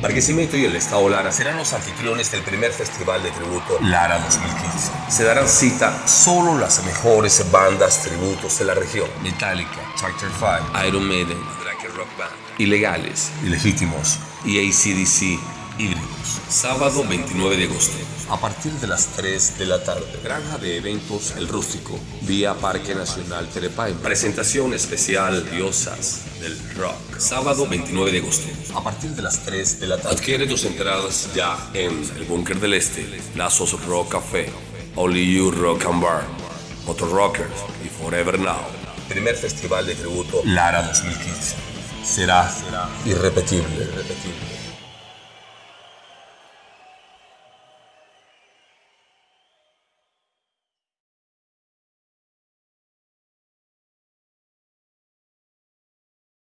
Barquisimeto y el Estado Lara serán los anfitriones del primer festival de tributo Lara 2015. Se darán cita solo las mejores bandas tributos de la región. Metallica, Chapter 5, Iron Maiden, Drake Rock Band, Ilegales, Ilegítimos y ACDC Sábado 29 de agosto. A partir de las 3 de la tarde. Granja de eventos El Rústico. Vía Parque Nacional Telepay. Presentación especial Diosas del Rock. Sábado 29 de agosto. A partir de las 3 de la tarde. Adquiere tus entradas ya en el Búnker del Este, Lazos Rock Café, Only You Rock and Bar, Motor Rockers y Forever Now. Primer festival de tributo Lara 2015. Será, será irrepetible, irrepetible.